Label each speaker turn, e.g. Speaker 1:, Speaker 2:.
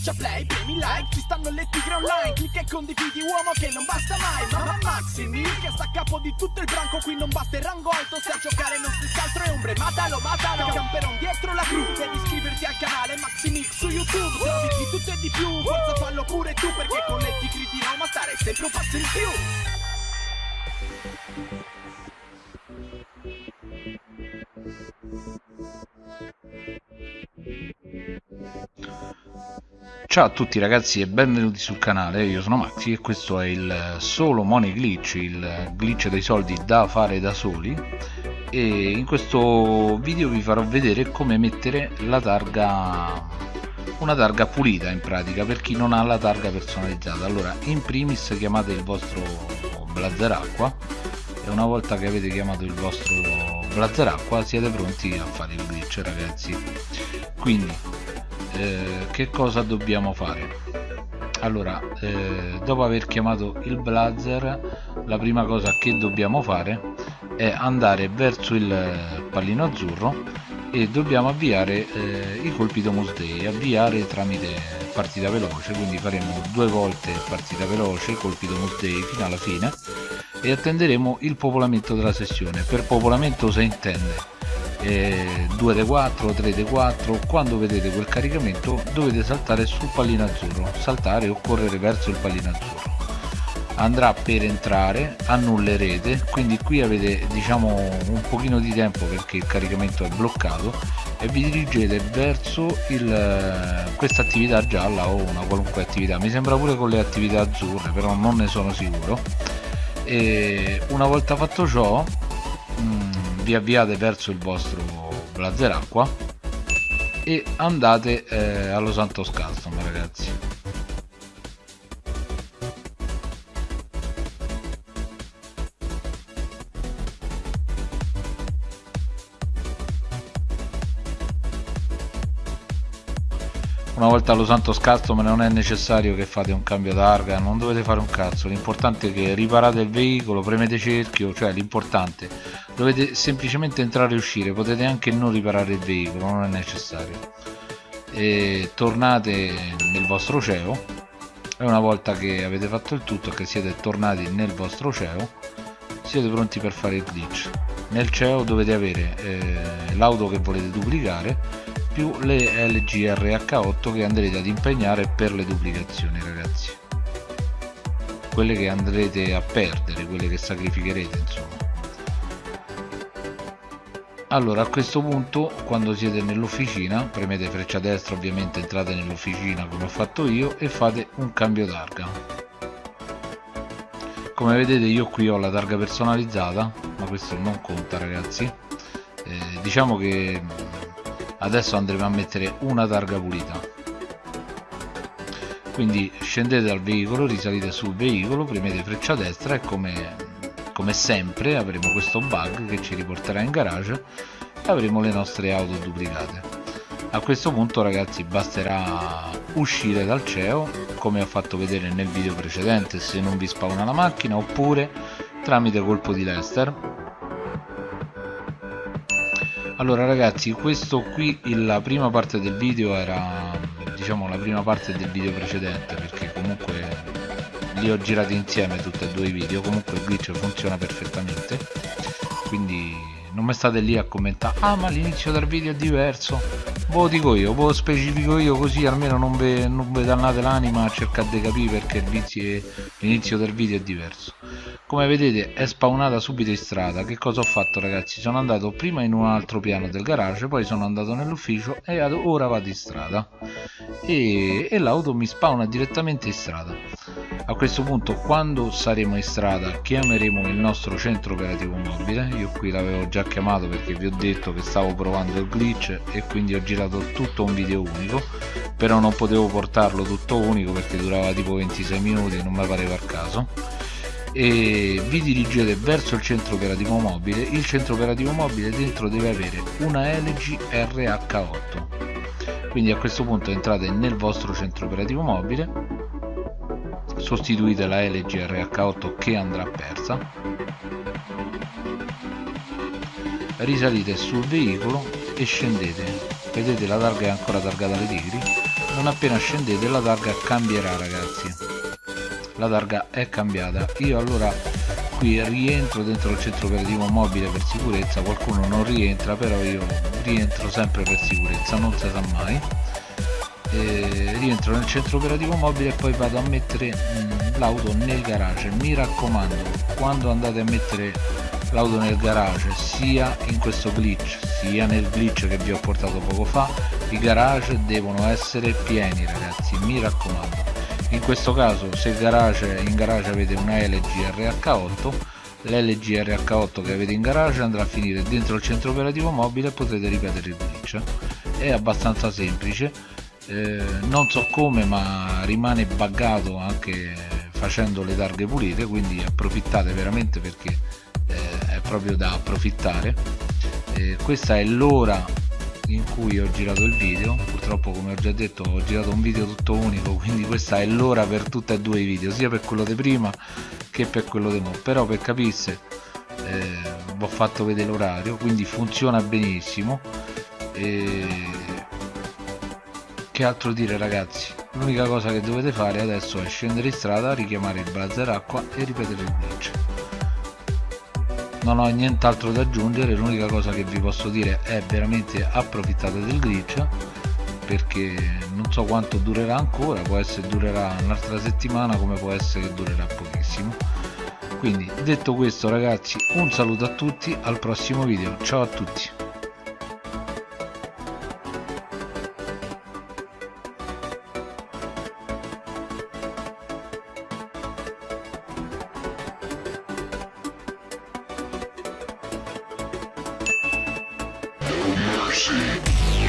Speaker 1: schiaccia play, premi like Ci stanno le tigre online Clicca e condividi uomo che non basta mai Mamma Maximi che sta a capo di tutto il branco Qui non basta il rango alto Se a giocare non si altro è ombre Matalo, matalo Camperon dietro la cru Devi iscriverti al canale Maximix su YouTube Trovi di tutto e di più Forza fallo pure tu Perché con le tigri di Roma stare sempre un passo in più
Speaker 2: Ciao a tutti ragazzi e benvenuti sul canale, io sono Maxi e questo è il solo money glitch, il glitch dei soldi da fare da soli. E in questo video vi farò vedere come mettere la targa una targa pulita in pratica per chi non ha la targa personalizzata. Allora in primis chiamate il vostro blazer acqua e una volta che avete chiamato il vostro blazer acqua siete pronti a fare il glitch ragazzi. Quindi eh, che cosa dobbiamo fare? Allora eh, dopo aver chiamato il blazer la prima cosa che dobbiamo fare è andare verso il pallino azzurro e dobbiamo avviare eh, i colpi Domus Day avviare tramite partita veloce quindi faremo due volte partita veloce colpi Domus Day fino alla fine e attenderemo il popolamento della sessione. Per popolamento si intende eh, 2D4, 3D4 quando vedete quel caricamento dovete saltare sul pallino azzurro. Saltare o correre verso il pallino azzurro. Andrà per entrare annullerete quindi qui avete diciamo un pochino di tempo perché il caricamento è bloccato e vi dirigete verso questa attività gialla o una qualunque attività. Mi sembra pure con le attività azzurre però non ne sono sicuro. E una volta fatto ciò vi avviate verso il vostro blazer acqua e andate eh, allo Santos Custom ragazzi una volta allo santo scazzo ma non è necessario che fate un cambio targa non dovete fare un cazzo. L'importante è che riparate il veicolo premete cerchio cioè l'importante. Dovete semplicemente entrare e uscire potete anche non riparare il veicolo non è necessario. E tornate nel vostro CEO e una volta che avete fatto il tutto che siete tornati nel vostro CEO siete pronti per fare il glitch. Nel CEO dovete avere eh, l'auto che volete duplicare più le LGRH8 che andrete ad impegnare per le duplicazioni ragazzi. Quelle che andrete a perdere quelle che sacrificherete insomma. Allora a questo punto quando siete nell'officina premete freccia destra ovviamente entrate nell'officina come ho fatto io e fate un cambio targa. Come vedete io qui ho la targa personalizzata ma questo non conta ragazzi. Eh, diciamo che adesso andremo a mettere una targa pulita. Quindi scendete dal veicolo risalite sul veicolo premete freccia destra e come, come sempre avremo questo bug che ci riporterà in garage e avremo le nostre auto duplicate. A questo punto ragazzi basterà uscire dal CEO come ho fatto vedere nel video precedente se non vi spawna la macchina oppure tramite colpo di Lester allora ragazzi questo qui la prima parte del video era diciamo la prima parte del video precedente perché comunque li ho girati insieme tutti e due i video. Comunque il glitch funziona perfettamente. Quindi non mi state lì a commentare ah ma l'inizio del video è diverso ve lo dico io, ve lo specifico io così almeno non ve, non ve dannate l'anima a cercare di capire perché l'inizio del video è diverso. Come vedete è spawnata subito in strada. Che cosa ho fatto ragazzi? Sono andato prima in un altro piano del garage poi sono andato nell'ufficio e ora vado in strada. E, e l'auto mi spawna direttamente in strada a questo punto quando saremo in strada chiameremo il nostro centro operativo mobile. Io qui l'avevo già chiamato perché vi ho detto che stavo provando il glitch e quindi ho girato tutto un video unico però non potevo portarlo tutto unico perché durava tipo 26 minuti e non mi pareva il caso. E vi dirigete verso il centro operativo mobile. Il centro operativo mobile dentro deve avere una LG RH8 quindi a questo punto entrate nel vostro centro operativo mobile sostituite la LG RH8 che andrà persa. Risalite sul veicolo e scendete. Vedete la targa è ancora targata alle tigri. Non appena scendete la targa cambierà ragazzi. La targa è cambiata. Io allora qui rientro dentro il centro operativo mobile per sicurezza. Qualcuno non rientra però io rientro sempre per sicurezza. Non si sa mai e rientro nel centro operativo mobile e poi vado a mettere mm, l'auto nel garage. Mi raccomando quando andate a mettere l'auto nel garage sia in questo glitch sia nel glitch che vi ho portato poco fa i garage devono essere pieni ragazzi mi raccomando. In questo caso se garage, in garage avete una LG RH8 l'LG RH8 che avete in garage andrà a finire dentro il centro operativo mobile e potrete ripetere il glitch. È abbastanza semplice eh, non so come ma rimane buggato anche facendo le targhe pulite quindi approfittate veramente perché eh, è proprio da approfittare. Eh, questa è l'ora in cui ho girato il video. Purtroppo come ho già detto ho girato un video tutto unico quindi questa è l'ora per tutti e due i video sia per quello di prima che per quello di mo. Però per capisse eh, ho fatto vedere l'orario quindi funziona benissimo. E... che altro dire ragazzi. L'unica cosa che dovete fare adesso è scendere in strada richiamare il blazer acqua e ripetere il glitch non ho nient'altro da aggiungere l'unica cosa che vi posso dire è veramente approfittate del glitch perché non so quanto durerà ancora può essere durerà un'altra settimana come può essere che durerà pochissimo. Quindi detto questo ragazzi un saluto a tutti al prossimo video. Ciao a tutti
Speaker 3: mercy.